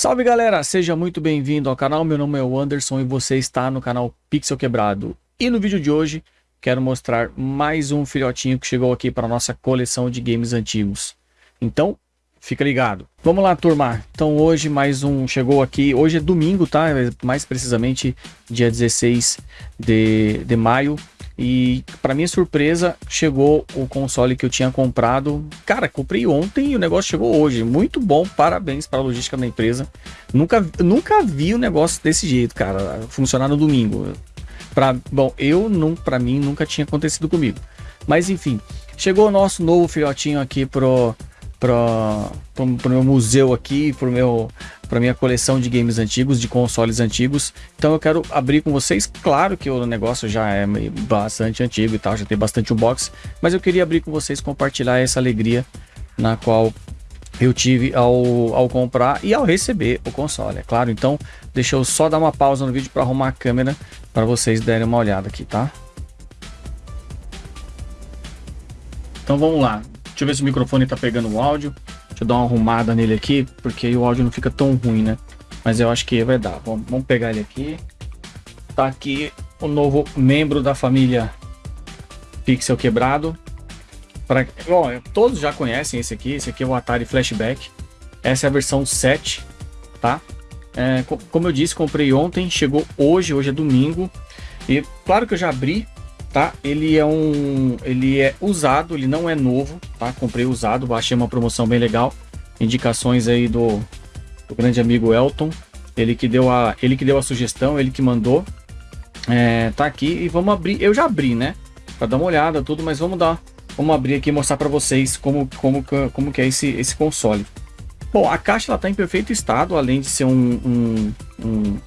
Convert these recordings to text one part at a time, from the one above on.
Salve galera, seja muito bem-vindo ao canal, meu nome é o Anderson e você está no canal Pixel Quebrado. E no vídeo de hoje, quero mostrar mais um filhotinho que chegou aqui para nossa coleção de games antigos. Então, fica ligado. Vamos lá, turma. Então hoje mais um chegou aqui, hoje é domingo, tá? Mais precisamente dia 16 de, de maio. E para minha surpresa, chegou o console que eu tinha comprado. Cara, comprei ontem e o negócio chegou hoje. Muito bom, parabéns para a logística da empresa. Nunca, nunca vi um negócio desse jeito, cara, funcionar no domingo. Pra, bom, eu não, para mim nunca tinha acontecido comigo. Mas enfim, chegou o nosso novo filhotinho aqui pro para o meu museu aqui, para meu para minha coleção de games antigos, de consoles antigos. Então eu quero abrir com vocês. Claro que o negócio já é bastante antigo e tal, já tem bastante unbox, mas eu queria abrir com vocês, compartilhar essa alegria na qual eu tive ao, ao comprar e ao receber o console, é claro. Então, deixa eu só dar uma pausa no vídeo para arrumar a câmera para vocês derem uma olhada aqui, tá? Então vamos lá. Deixa eu ver se o microfone tá pegando o áudio. Deixa eu dar uma arrumada nele aqui, porque o áudio não fica tão ruim, né? Mas eu acho que vai dar. Vamos, vamos pegar ele aqui. Tá aqui o novo membro da família Pixel Quebrado. Pra, bom, todos já conhecem esse aqui. Esse aqui é o Atari Flashback. Essa é a versão 7, tá? É, como eu disse, comprei ontem, chegou hoje, hoje é domingo. E claro que eu já abri, tá? Ele é um, ele é usado, ele não é novo, tá? Comprei usado, achei uma promoção bem legal. Indicações aí do, do grande amigo Elton, ele que deu a, ele que deu a sugestão, ele que mandou. É, tá aqui e vamos abrir. Eu já abri, né? Para dar uma olhada tudo, mas vamos dar, vamos abrir aqui e mostrar para vocês como como como que é esse esse console. Bom, a caixa ela tá em perfeito estado, além de ser um, um, um,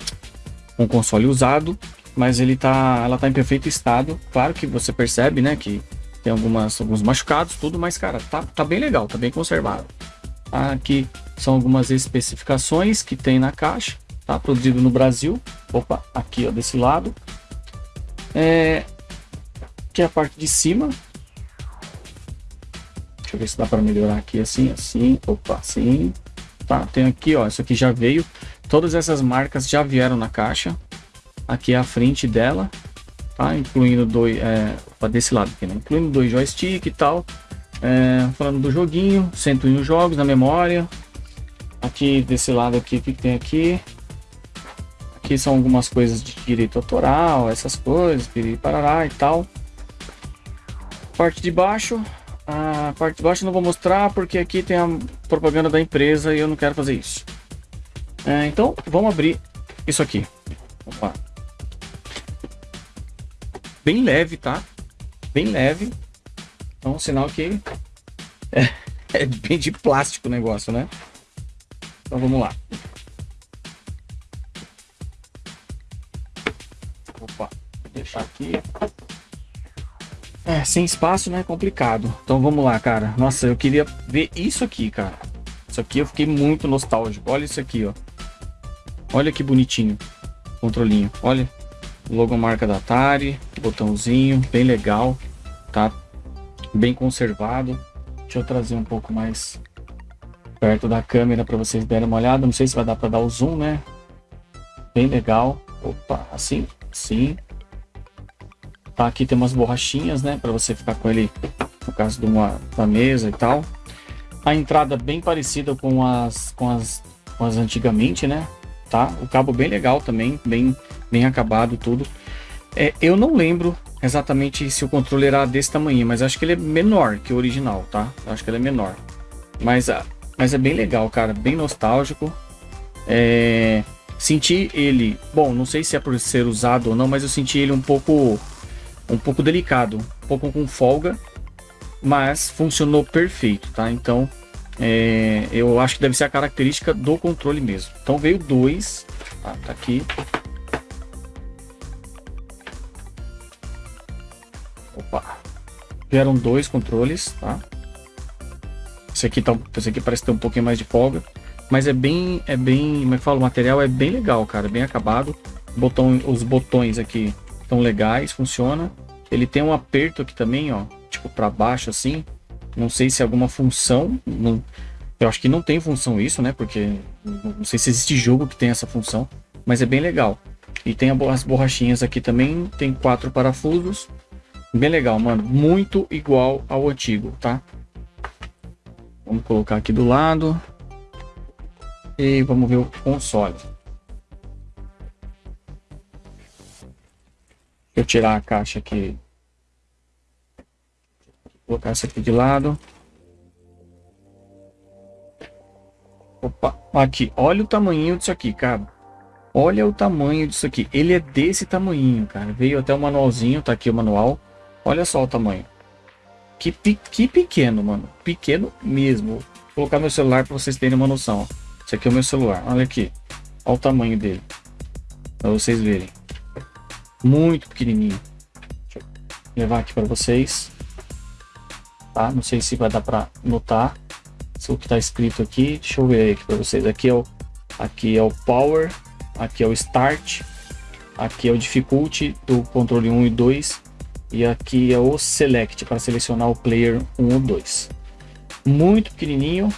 um console usado mas ele tá, ela tá em perfeito estado. Claro que você percebe, né, que tem algumas, alguns machucados, tudo, mas cara, tá, tá bem legal, tá bem conservado. Aqui são algumas especificações que tem na caixa, tá? Produzido no Brasil. Opa, aqui ó, desse lado. É, aqui é a parte de cima. Deixa eu ver se dá para melhorar aqui assim, assim, opa, assim. Tá, tem aqui ó, isso aqui já veio. Todas essas marcas já vieram na caixa, Aqui é a frente dela, tá? Incluindo dois, é, desse lado aqui, né? Incluindo dois joystick e tal. É, falando do joguinho, 101 jogos na memória. Aqui desse lado aqui, o que tem aqui? Aqui são algumas coisas de direito autoral, essas coisas, parará e tal. Parte de baixo, a parte de baixo não vou mostrar porque aqui tem a propaganda da empresa e eu não quero fazer isso. É, então vamos abrir isso aqui. Opa bem leve, tá? Bem leve. Então, sinal que é, é bem de plástico o negócio, né? Então vamos lá. Opa, deixar aqui. É, sem espaço, né? Complicado. Então vamos lá, cara. Nossa, eu queria ver isso aqui, cara. Isso aqui eu fiquei muito nostálgico. Olha isso aqui, ó. Olha que bonitinho. Controlinho. Olha. Logomarca da Atari, botãozinho, bem legal, tá? Bem conservado. Deixa eu trazer um pouco mais perto da câmera para vocês darem uma olhada. Não sei se vai dar para dar o zoom, né? Bem legal. Opa, assim, sim. Tá, aqui tem umas borrachinhas, né? Para você ficar com ele no caso de uma da mesa e tal. A entrada bem parecida com as com as, com as antigamente, né? Tá? O cabo bem legal também, bem bem acabado tudo. É, eu não lembro exatamente se o controle era desse tamanho, mas acho que ele é menor que o original, tá? Acho que ele é menor. Mas, ah, mas é bem legal, cara, bem nostálgico. É, senti ele, bom, não sei se é por ser usado ou não, mas eu senti ele um pouco, um pouco delicado, um pouco com folga, mas funcionou perfeito, tá? Então, é, eu acho que deve ser a característica do controle mesmo. Então veio dois, tá, tá aqui, Opa. Vieram dois controles, tá? Esse aqui, tá, esse aqui parece ter um pouquinho mais de folga. Mas é bem, é bem, como é que fala? O material é bem legal, cara, bem acabado. Botão, os botões aqui estão legais, funciona. Ele tem um aperto aqui também, ó, tipo para baixo assim. Não sei se é alguma função, não, Eu acho que não tem função isso, né? Porque não sei se existe jogo que tem essa função, mas é bem legal. E tem as borrachinhas aqui também, tem quatro parafusos. Bem legal, mano. Muito igual ao antigo, tá? Vamos colocar aqui do lado. E vamos ver o console. Deixa eu tirar a caixa aqui. Colocar essa aqui de lado. Opa, aqui, olha o tamanho disso aqui, cara. Olha o tamanho disso aqui. Ele é desse tamanho, cara. Veio até o manualzinho, tá aqui o manual. Olha só o tamanho. Que, que pequeno, mano. Pequeno mesmo. Vou colocar meu celular para vocês terem uma noção. Esse aqui é o meu celular. Olha aqui. Olha o tamanho dele. Para vocês verem. Muito pequenininho. Deixa eu levar aqui para vocês. Tá? Não sei se vai dar para notar. O que está escrito aqui. Deixa eu ver aqui para vocês. Aqui é o, aqui é o Power. Aqui é o Start. Aqui é o Difficulty do controle 1 e 2. E aqui é o Select para selecionar o player 1 ou 2. Muito pequenininho,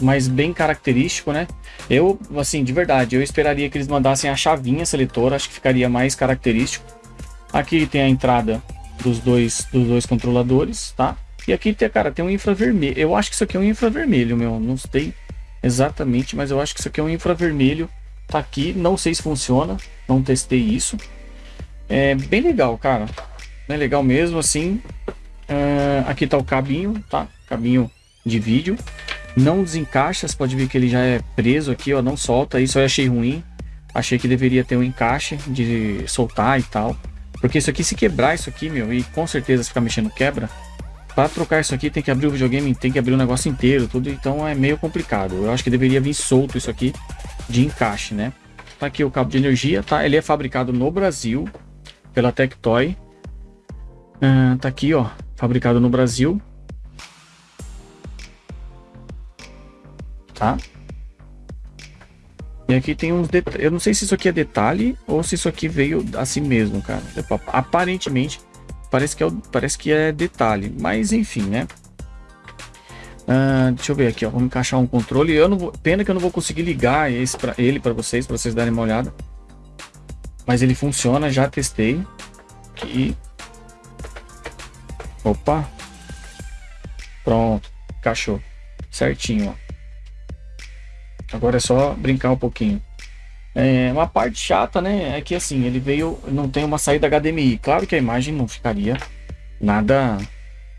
mas bem característico, né? Eu, assim, de verdade, eu esperaria que eles mandassem a chavinha seletora, acho que ficaria mais característico. Aqui tem a entrada dos dois, dos dois controladores, tá? E aqui tem, cara, tem um infravermelho. Eu acho que isso aqui é um infravermelho, meu. Não sei exatamente, mas eu acho que isso aqui é um infravermelho. Tá aqui, não sei se funciona, não testei isso. É bem legal, cara. Bem legal mesmo, assim. Uh, aqui tá o cabinho, tá? Cabinho de vídeo não desencaixa, você pode ver que ele já é preso aqui, ó, não solta, isso eu achei ruim. Achei que deveria ter um encaixe de soltar e tal. Porque isso aqui, se quebrar isso aqui, meu, e com certeza se ficar mexendo quebra, para trocar isso aqui tem que abrir o videogame, tem que abrir o negócio inteiro, tudo, então é meio complicado. Eu acho que deveria vir solto isso aqui de encaixe, né? Tá aqui o cabo de energia, tá? Ele é fabricado no Brasil pela Tectoy. Uh, tá aqui, ó, fabricado no Brasil. tá? E aqui tem uns detalhes. Eu não sei se isso aqui é detalhe ou se isso aqui veio assim mesmo, cara. Aparentemente, parece que é, parece que é detalhe. Mas enfim, né? Uh, deixa eu ver aqui, ó. Vamos encaixar um controle. Eu não vou, pena que eu não vou conseguir ligar esse pra, ele para vocês, para vocês darem uma olhada. Mas ele funciona, já testei. E... Opa! Pronto, encaixou. Certinho, ó. Agora é só brincar um pouquinho. É, uma parte chata, né, é que assim, ele veio, não tem uma saída HDMI. Claro que a imagem não ficaria nada,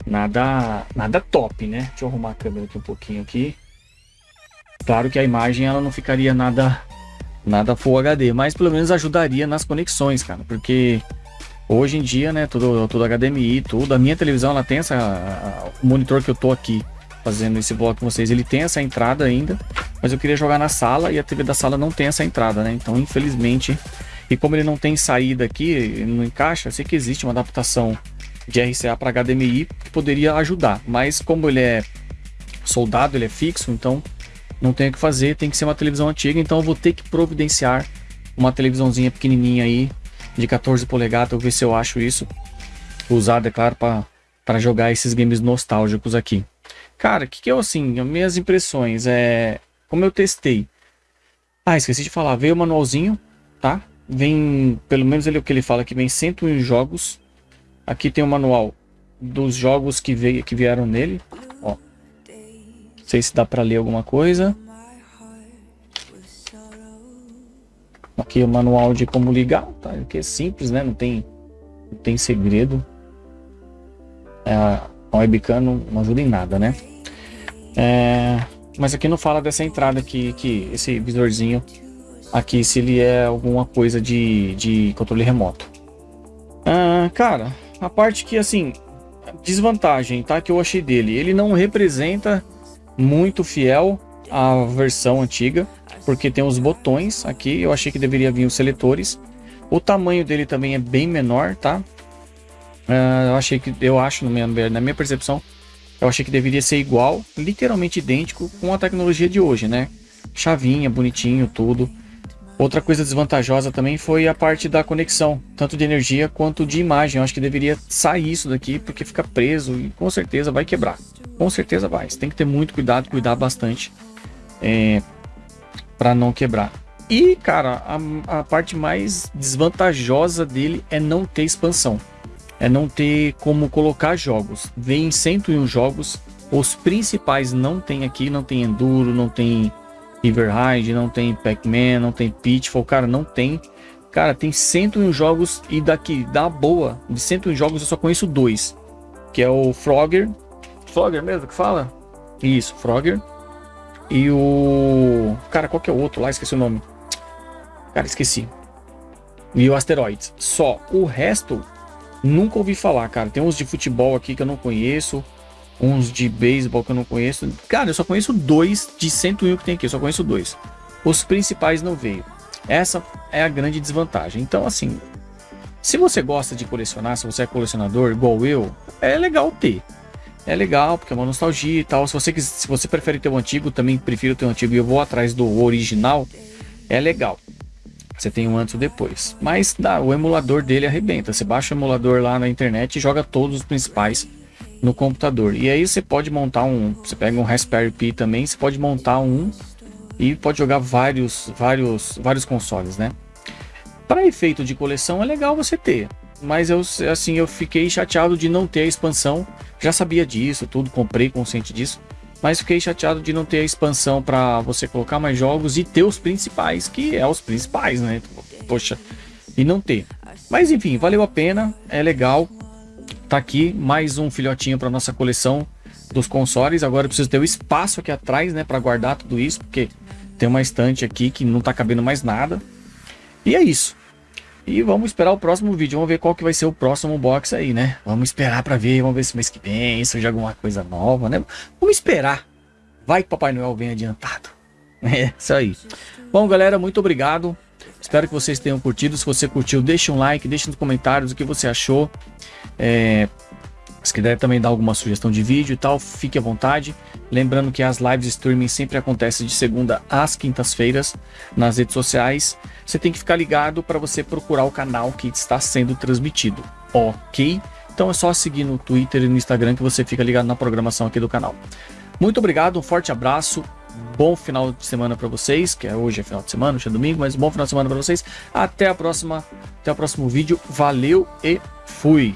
nada, nada top, né? Deixa eu arrumar a câmera aqui um pouquinho aqui. Claro que a imagem ela não ficaria nada, nada Full HD, mas pelo menos ajudaria nas conexões, cara, porque hoje em dia, né, tudo, tudo HDMI, tudo. A minha televisão ela tem essa, a, o monitor que eu tô aqui fazendo esse vlog com vocês, ele tem essa entrada ainda, mas eu queria jogar na sala e a TV da sala não tem essa entrada, né? Então, infelizmente, e como ele não tem saída aqui, não encaixa, eu sei que existe uma adaptação de RCA para HDMI que poderia ajudar, mas como ele é soldado, ele é fixo, então não tem o que fazer, tem que ser uma televisão antiga, então eu vou ter que providenciar uma televisãozinha pequenininha aí de 14 polegadas, eu ver se eu acho isso usado, é claro, para jogar esses games nostálgicos aqui. Cara, que, que eu assim, minhas impressões é como eu testei. Ah, esqueci de falar, veio o manualzinho, tá? Vem, pelo menos ele o que ele fala que vem 101 jogos. Aqui tem o manual dos jogos que veio que vieram nele, ó. Não sei se dá para ler alguma coisa. Aqui o manual de como ligar, tá? Que é simples, né? Não tem, não tem segredo. É, a webcam não, não ajuda em nada, né? É, mas aqui não fala dessa entrada aqui, que esse visorzinho aqui, se ele é alguma coisa de, de controle remoto. Ah, cara, a parte que, assim, desvantagem, tá? Que eu achei dele, ele não representa muito fiel à versão antiga, porque tem os botões aqui, eu achei que deveria vir os seletores. O tamanho dele também é bem menor, tá? Uh, eu achei que, eu acho, na minha, na minha percepção, eu achei que deveria ser igual, literalmente idêntico com a tecnologia de hoje, né? Chavinha, bonitinho, tudo. Outra coisa desvantajosa também foi a parte da conexão, tanto de energia quanto de imagem. Eu acho que deveria sair isso daqui porque fica preso e com certeza vai quebrar. Com certeza vai. Você tem que ter muito cuidado, cuidar bastante é, para não quebrar. E, cara, a, a parte mais desvantajosa dele é não ter expansão. É não ter como colocar jogos. Vem 101 jogos, os principais não tem aqui, não tem Enduro, não tem River Ride, não tem Pac-Man, não tem Pitfall, cara, não tem. Cara, tem 101 jogos e daqui, da boa, de 101 jogos eu só conheço dois. Que é o Frogger. Frogger mesmo que fala? Isso, Frogger. E o... Cara, qual que é o outro lá? Esqueci o nome. Cara, esqueci. E o Asteroids. Só. O resto, nunca ouvi falar, cara. Tem uns de futebol aqui que eu não conheço. Uns de beisebol que eu não conheço. Cara, eu só conheço dois de 101 que tem aqui. Eu só conheço dois. Os principais não veio. Essa é a grande desvantagem. Então, assim, se você gosta de colecionar, se você é colecionador igual eu, é legal ter. É legal, porque é uma nostalgia e tal. Se você, se você prefere ter o antigo, também prefiro ter o antigo e eu vou atrás do original, é legal. Você tem um antes ou depois. Mas dá, o emulador dele arrebenta. Você baixa o emulador lá na internet e joga todos os principais no computador. E aí você pode montar um. Você pega um Raspberry Pi também, você pode montar um e pode jogar vários, vários, vários consoles, né? Para efeito de coleção é legal você ter, mas eu assim eu fiquei chateado de não ter a expansão. Já sabia disso, tudo comprei consciente disso, mas fiquei chateado de não ter a expansão para você colocar mais jogos e ter os principais, que é os principais, né? Poxa, e não ter. Mas enfim, valeu a pena, é legal. Tá aqui mais um filhotinho para nossa coleção dos consoles. Agora eu preciso ter o espaço aqui atrás, né, para guardar tudo isso, porque tem uma estante aqui que não tá cabendo mais nada. E é isso. E vamos esperar o próximo vídeo. Vamos ver qual que vai ser o próximo box aí, né? Vamos esperar para ver. Vamos ver se mês que vem surge alguma coisa nova, né? Vamos esperar. Vai que Papai Noel vem adiantado. É, isso aí. Bom, galera, muito obrigado. Espero que vocês tenham curtido. Se você curtiu, deixa um like, deixa nos comentários o que você achou. É, se quiser também dar alguma sugestão de vídeo e tal, fique à vontade. Lembrando que as lives streaming sempre acontecem de segunda às quintas-feiras nas redes sociais. Você tem que ficar ligado para você procurar o canal que está sendo transmitido, ok? Então é só seguir no Twitter e no Instagram que você fica ligado na programação aqui do canal. Muito obrigado, um forte abraço, bom final de semana para vocês, que é hoje é final de semana, hoje é domingo, mas bom final de semana para vocês. Até a próxima, até o próximo vídeo. Valeu e fui.